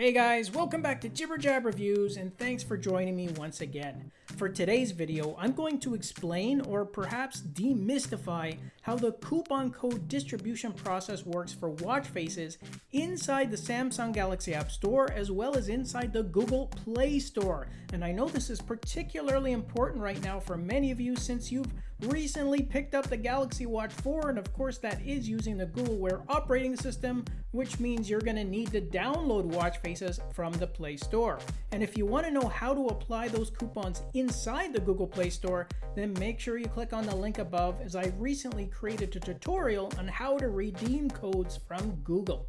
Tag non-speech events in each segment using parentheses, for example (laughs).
Hey guys, welcome back to Jibber Jab Reviews and thanks for joining me once again. For today's video, I'm going to explain or perhaps demystify how the coupon code distribution process works for watch faces inside the Samsung Galaxy App Store as well as inside the Google Play Store. And I know this is particularly important right now for many of you since you've recently picked up the Galaxy Watch 4 and of course that is using the Google Wear operating system which means you're going to need to download watch faces from the Play Store. And if you want to know how to apply those coupons inside the Google Play Store then make sure you click on the link above as I recently created a tutorial on how to redeem codes from Google.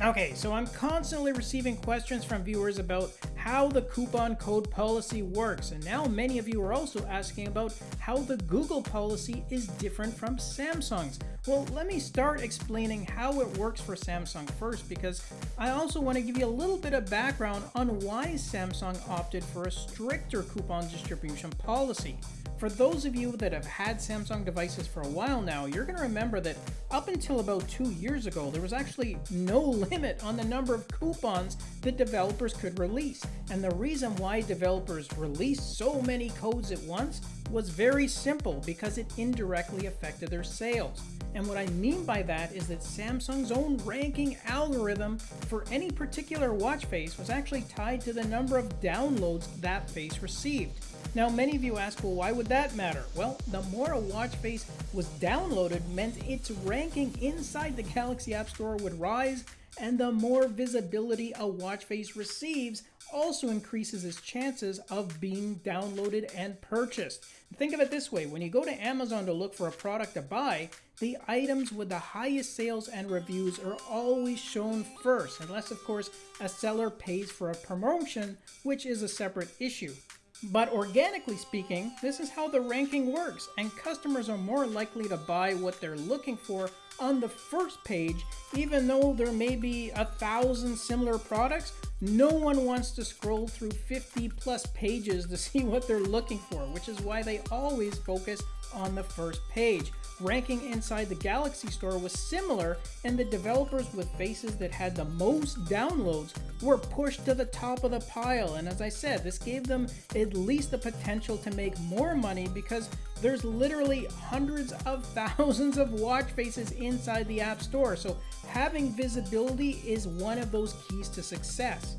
Okay, so I'm constantly receiving questions from viewers about how the coupon code policy works, and now many of you are also asking about how the Google policy is different from Samsung's. Well, let me start explaining how it works for Samsung first because I also want to give you a little bit of background on why Samsung opted for a stricter coupon distribution policy. For those of you that have had Samsung devices for a while now, you're going to remember that up until about two years ago, there was actually no (laughs) limit on the number of coupons that developers could release. And the reason why developers released so many codes at once was very simple because it indirectly affected their sales. And what I mean by that is that Samsung's own ranking algorithm for any particular watch face was actually tied to the number of downloads that face received. Now many of you ask, well why would that matter? Well, the more a watch face was downloaded meant its ranking inside the Galaxy App Store would rise and the more visibility a watch face receives also increases its chances of being downloaded and purchased. Think of it this way, when you go to Amazon to look for a product to buy, the items with the highest sales and reviews are always shown first, unless of course a seller pays for a promotion, which is a separate issue. But organically speaking, this is how the ranking works, and customers are more likely to buy what they're looking for on the first page, even though there may be a thousand similar products, no one wants to scroll through 50 plus pages to (laughs) see what they're looking for, which is why they always focus on the first page ranking inside the Galaxy Store was similar, and the developers with faces that had the most downloads were pushed to the top of the pile. And as I said, this gave them at least the potential to make more money because there's literally hundreds of (laughs) thousands of watch faces inside the App Store. So having visibility is one of those keys to success.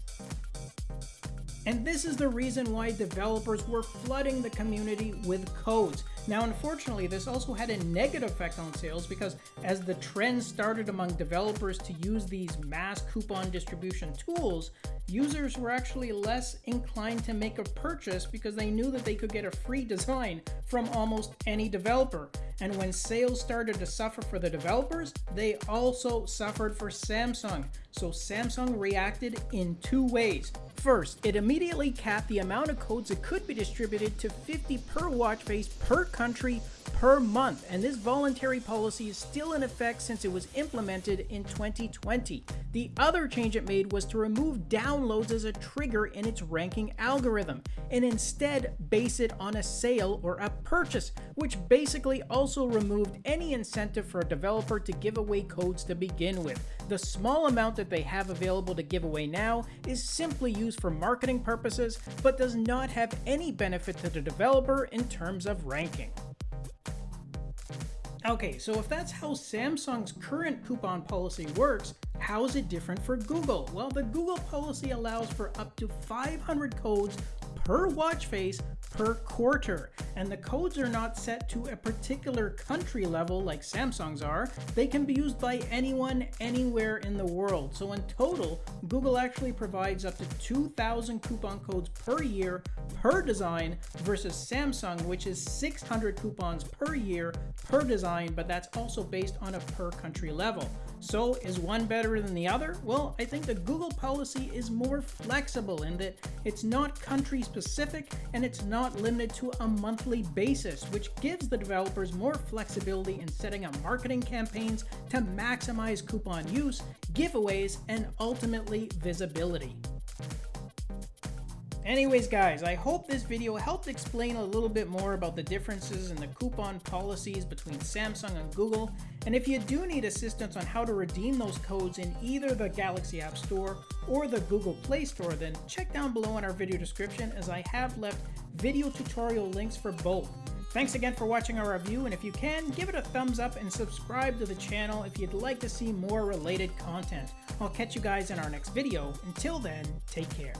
And this is the reason why developers were flooding the community with codes. Now, unfortunately, this also had a negative effect on sales because as the trend started among developers to use these mass coupon distribution tools, users were actually less inclined to make a purchase because they knew that they could get a free design from almost any developer. And when sales started to suffer for the developers, they also suffered for Samsung. So Samsung reacted in two ways. First, it immediately capped the amount of codes that could be distributed to 50 per watch face per country per month, and this voluntary policy is still in effect since it was implemented in 2020. The other change it made was to remove downloads as a trigger in its ranking algorithm, and instead base it on a sale or a purchase, which basically also removed any incentive for a developer to give away codes to begin with. The small amount that they have available to give away now is simply used for marketing purposes, but does not have any benefit to the developer in terms of ranking. Okay, so if that's how Samsung's current coupon policy works, how is it different for Google? Well, the Google policy allows for up to 500 codes per watch face per quarter. And the codes are not set to a particular country level like Samsung's are. They can be used by anyone, anywhere in the world. So in total, Google actually provides up to 2,000 coupon codes per year per design versus Samsung, which is 600 coupons per year per design, but that's also based on a per country level. So is one better than the other? Well, I think the Google policy is more flexible in that it's not country specific and it's not limited to a monthly basis, which gives the developers more flexibility in setting up marketing campaigns to maximize coupon use, giveaways, and ultimately visibility. Anyways guys, I hope this video helped explain a little bit more about the differences in the coupon policies between Samsung and Google, and if you do need assistance on how to redeem those codes in either the Galaxy App Store or the Google Play Store, then check down below in our video description as I have left video tutorial links for both. Thanks again for watching our review, and if you can, give it a thumbs up and subscribe to the channel if you'd like to see more related content. I'll catch you guys in our next video. Until then, take care.